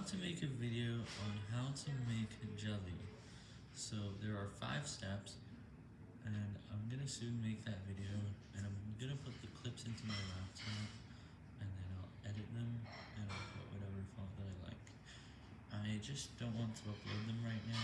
about to make a video on how to make jelly. So there are five steps, and I'm gonna soon make that video, and I'm gonna put the clips into my laptop, and then I'll edit them, and I'll put whatever font that I like. I just don't want to upload them right now.